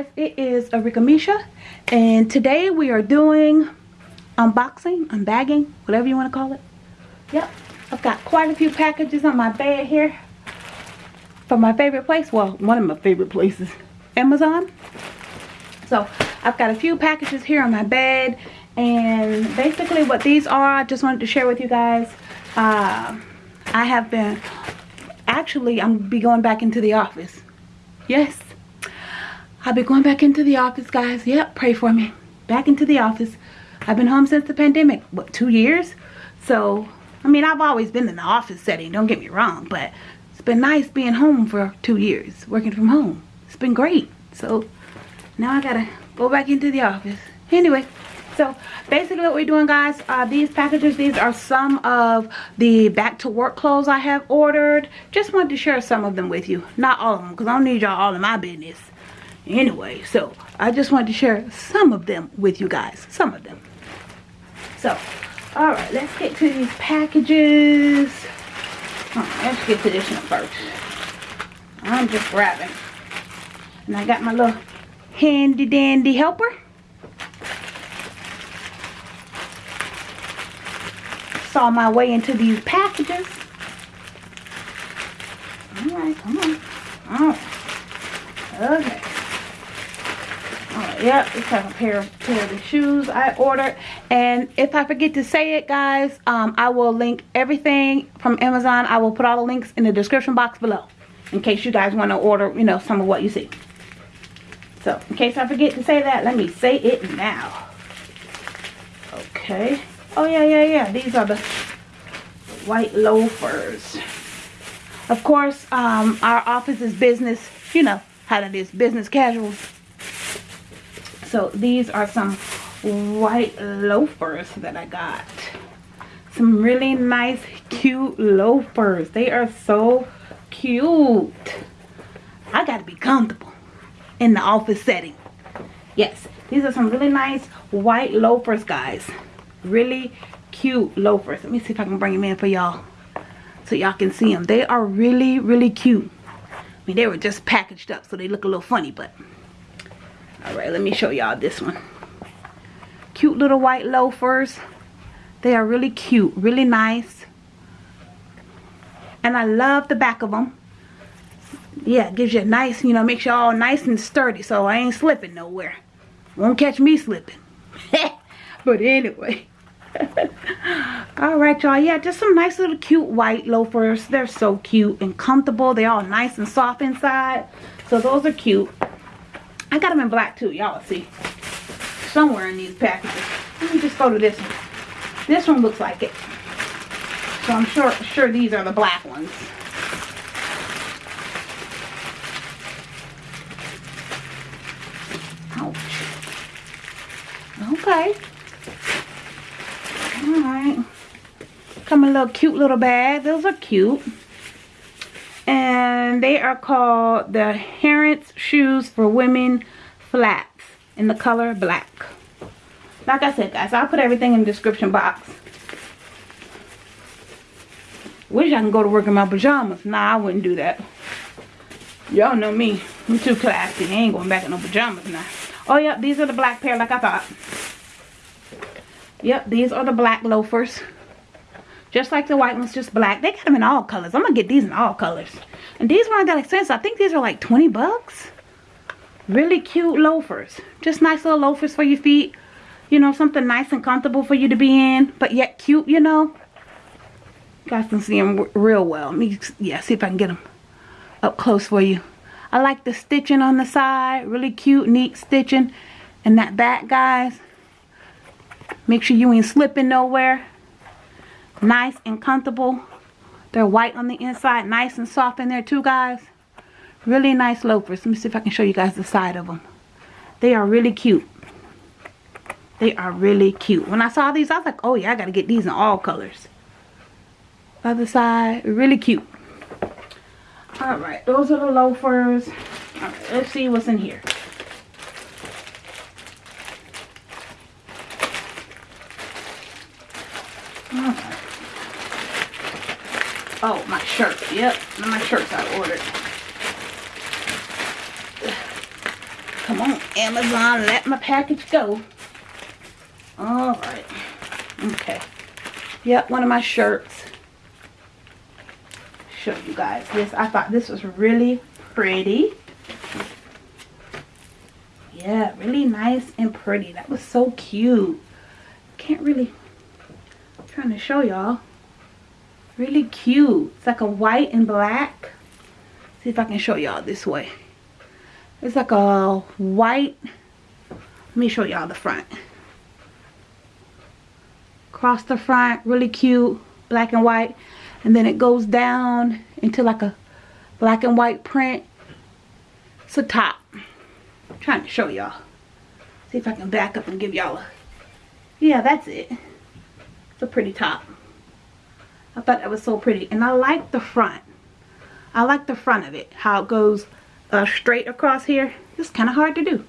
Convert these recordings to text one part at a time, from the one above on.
today is Arika Misha and today we are doing unboxing, unbagging, whatever you want to call it. Yep, I've got quite a few packages on my bed here from my favorite place. Well, one of my favorite places, Amazon. So I've got a few packages here on my bed and basically what these are, I just wanted to share with you guys. Uh, I have been, actually I'm be going back into the office. Yes, I'll be going back into the office guys. Yep, pray for me. Back into the office. I've been home since the pandemic, what, two years? So, I mean, I've always been in the office setting, don't get me wrong, but it's been nice being home for two years, working from home. It's been great. So, now I gotta go back into the office. Anyway, so basically what we're doing guys, uh, these packages, these are some of the back to work clothes I have ordered. Just wanted to share some of them with you. Not all of them, because I don't need y'all all in my business. Anyway, so I just wanted to share some of them with you guys. Some of them. So, alright, let's get to these packages. Right, let's get to this one first. I'm just grabbing. And I got my little handy dandy helper. Saw my way into these packages. Alright, come on. Alright. Okay. Yep, it's like a pair of pair of the shoes I ordered. And if I forget to say it, guys, um, I will link everything from Amazon. I will put all the links in the description box below. In case you guys want to order, you know, some of what you see. So, in case I forget to say that, let me say it now. Okay. Oh, yeah, yeah, yeah. These are the white loafers. Of course, um, our office is business, you know how that is, business casual. So, these are some white loafers that I got. Some really nice, cute loafers. They are so cute. I got to be comfortable in the office setting. Yes, these are some really nice white loafers, guys. Really cute loafers. Let me see if I can bring them in for y'all so y'all can see them. They are really, really cute. I mean, they were just packaged up, so they look a little funny, but... Alright, let me show y'all this one. Cute little white loafers. They are really cute, really nice. And I love the back of them yeah, gives you a nice, you know, makes you all nice and sturdy so I ain't slipping nowhere. Won't catch me slipping. but anyway. Alright, y'all. Yeah, just some nice little cute white loafers. They're so cute and comfortable. They're all nice and soft inside. So those are cute. I got them in black too. Y'all see. Somewhere in these packages. Let me just go to this one. This one looks like it. So I'm sure, sure these are the black ones. Okay. Alright. Come a little cute little bag. Those are cute. And they are called the Harrods Shoes for Women Flats in the color black. Like I said, guys, I'll put everything in the description box. Wish I can go to work in my pajamas. Nah, I wouldn't do that. Y'all know me. I'm too classy. I ain't going back in no pajamas now. Oh, yep, these are the black pair like I thought. Yep, these are the black loafers. Just like the white ones, just black. They got them in all colors. I'm going to get these in all colors. And these weren't that expensive. I think these are like 20 bucks. Really cute loafers. Just nice little loafers for your feet. You know, something nice and comfortable for you to be in. But yet cute, you know. Guys can see them real well. Let me, yeah, see if I can get them up close for you. I like the stitching on the side. Really cute, neat stitching. And that back, guys. Make sure you ain't slipping nowhere. Nice and comfortable. They're white on the inside. Nice and soft in there too, guys. Really nice loafers. Let me see if I can show you guys the side of them. They are really cute. They are really cute. When I saw these, I was like, oh yeah, I got to get these in all colors. Other side, really cute. Alright, those are the loafers. Alright, let's see what's in here. Oh, my shirt. Yep, my shirts I ordered. Come on. Amazon let my package go. Alright. Okay. Yep, one of my shirts. Show you guys this. I thought this was really pretty. Yeah, really nice and pretty. That was so cute. Can't really, I'm trying to show y'all. Really cute. It's like a white and black. See if I can show y'all this way. It's like a white, let me show y'all the front. Across the front, really cute, black and white. And then it goes down into like a black and white print. It's a top. I'm trying to show y'all. See if I can back up and give y'all a, yeah, that's it. It's a pretty top. I thought that was so pretty. And I like the front. I like the front of it. How it goes uh, straight across here. It's kind of hard to do.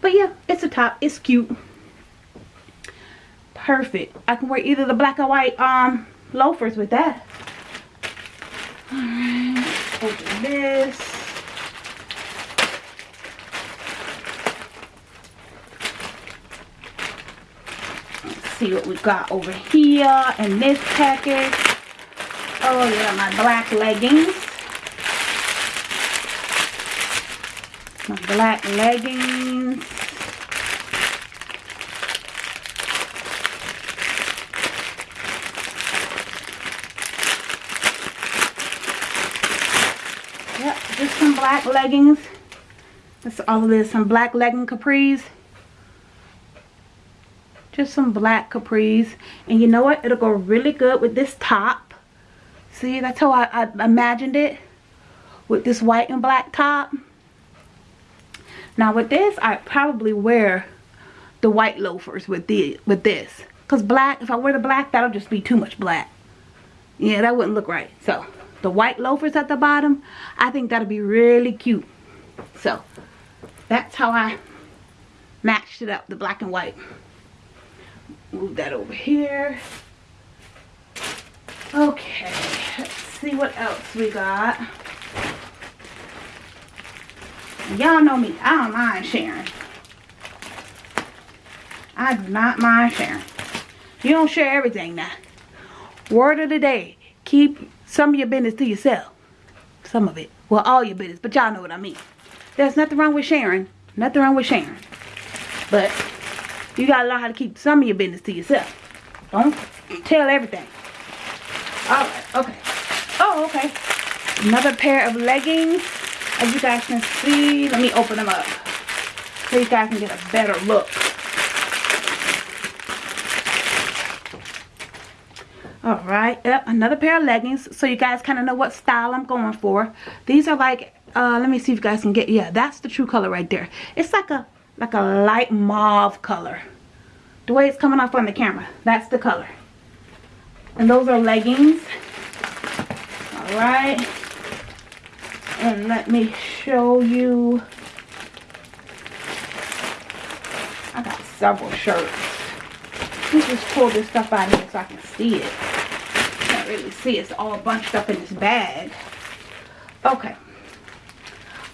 But yeah, it's a top. It's cute. Perfect. I can wear either the black or white um loafers with that. Alright, open this. Let's see what we got over here in this package. Oh yeah, my black leggings. My black leggings. Yep, just some black leggings. That's all of this. Some black legging capris. Just some black capris. And you know what? It'll go really good with this top. See, that's how I, I imagined it. With this white and black top. Now with this, I probably wear the white loafers with the with this. Because black, if I wear the black, that'll just be too much black. Yeah, that wouldn't look right. So the white loafers at the bottom I think that'll be really cute so that's how I matched it up the black and white move that over here okay let's see what else we got y'all know me I don't mind sharing I do not mind sharing you don't share everything now word of the day keep some of your business to yourself. Some of it. Well, all your business. But y'all know what I mean. There's nothing wrong with sharing. Nothing wrong with sharing. But you got to learn how to keep some of your business to yourself. Don't tell everything. Alright, okay. Oh, okay. Another pair of leggings. As you guys can see, let me open them up. So you guys can get a better look. all right yep another pair of leggings so you guys kind of know what style i'm going for these are like uh let me see if you guys can get yeah that's the true color right there it's like a like a light mauve color. The way it's coming off on the camera that's the color. And those are leggings. All right. And let me show you. I got several shirts. Let me just pull this stuff out here so I can see it. Can't really see. It's all bunched up in this bag. Okay.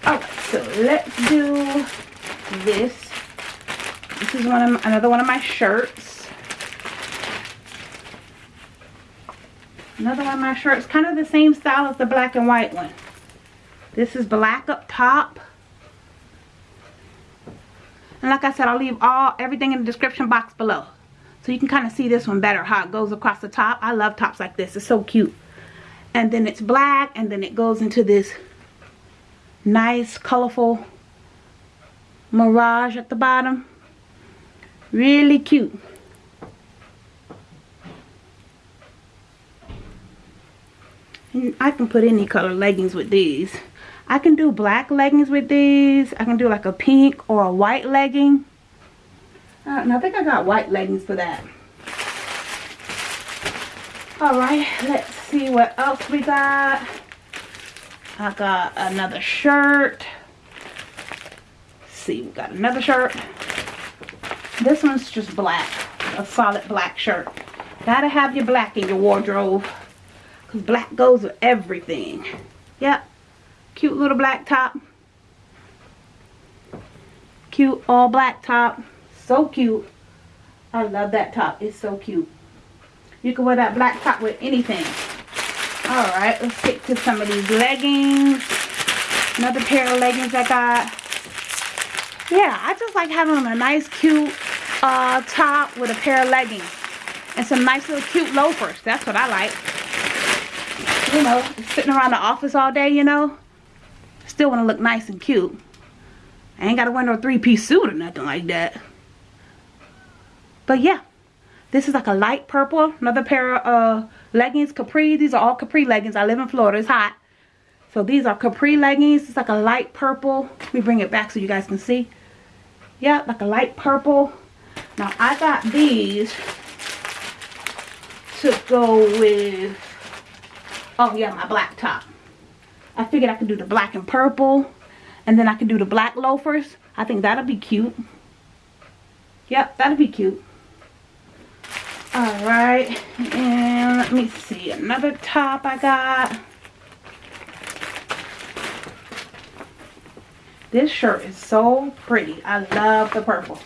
Alright, so let's do this. This is one of another one of my shirts. Another one of my shirts. Kind of the same style as the black and white one. This is black up top. And like I said, I'll leave all everything in the description box below. So you can kind of see this one better, how it goes across the top. I love tops like this. It's so cute. And then it's black, and then it goes into this nice, colorful mirage at the bottom. Really cute. And I can put any color leggings with these. I can do black leggings with these. I can do like a pink or a white legging. Uh, and I think I got white leggings for that. Alright, let's see what else we got. I got another shirt. See, we got another shirt. This one's just black. A solid black shirt. Gotta have your black in your wardrobe. Because black goes with everything. Yep. Cute little black top. cute all black top. So cute. I love that top. It's so cute. You can wear that black top with anything. Alright, let's stick to some of these leggings. Another pair of leggings I got. Yeah, I just like having a nice cute uh, top with a pair of leggings. And some nice little cute loafers. That's what I like. You know, sitting around the office all day, you know. Still want to look nice and cute. I ain't got to wear no three-piece suit or nothing like that. But yeah, this is like a light purple. Another pair of uh, leggings, capri. These are all capri leggings. I live in Florida. It's hot. So these are capri leggings. It's like a light purple. Let me bring it back so you guys can see. Yeah, like a light purple. Now I got these to go with, oh yeah, my black top. I figured I could do the black and purple. And then I could do the black loafers. I think that'll be cute. Yep, that'll be cute. Alright, and let me see, another top I got. This shirt is so pretty. I love the purple.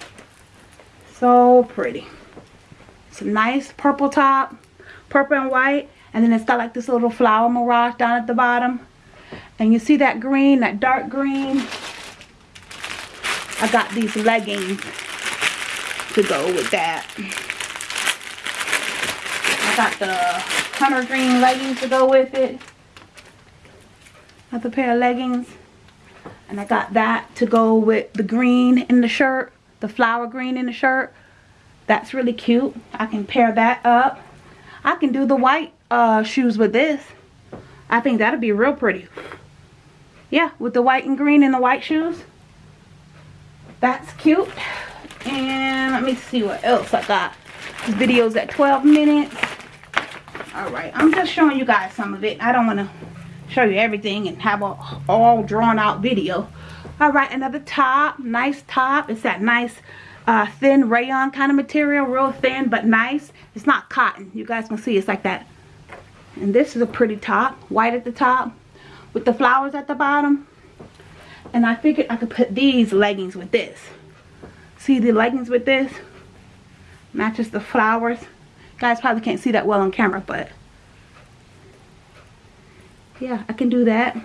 So pretty. It's a nice purple top, purple and white, and then it's got like this little flower mirage down at the bottom. And you see that green, that dark green? I got these leggings to go with that I got the hunter green leggings to go with it. Another pair of leggings. And I got that to go with the green in the shirt. The flower green in the shirt. That's really cute. I can pair that up. I can do the white uh, shoes with this. I think that'll be real pretty. Yeah, with the white and green and the white shoes. That's cute. And let me see what else I got. This video's at 12 minutes all right i'm just showing you guys some of it i don't want to show you everything and have a all drawn out video. All right another top nice top. It's that nice uh, thin rayon kind of material real thin but nice. It's not cotton. You guys can see it's like that. And this is a pretty top white at the top with the flowers at the bottom. And I figured I could put these leggings with this. See the leggings with this? Matches the flowers. Guys probably can't see that well on camera but yeah I can do that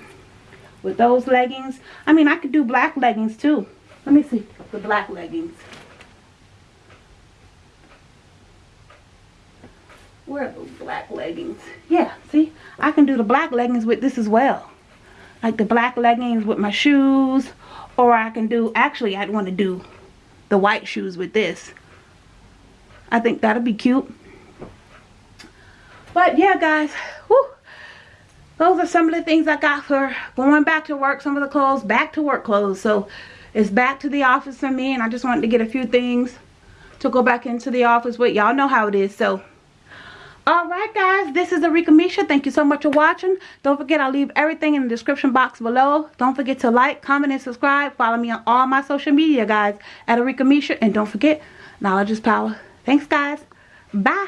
with those leggings. I mean I could do black leggings too. Let me see the black leggings. Where are those black leggings? Yeah see I can do the black leggings with this as well. Like the black leggings with my shoes or I can do actually I'd want to do the white shoes with this. I think that'll be cute. But yeah, guys, those are some of the things I got for going back to work. Some of the clothes, back to work clothes. So it's back to the office for me. And I just wanted to get a few things to go back into the office with. Y'all know how it is. So Alright guys, this is Arika Misha. Thank you so much for watching. Don't forget I'll leave everything in the description box below. Don't forget to like, comment, and subscribe. Follow me on all my social media guys at Arika Misha. And don't forget, knowledge is power. Thanks guys. Bye.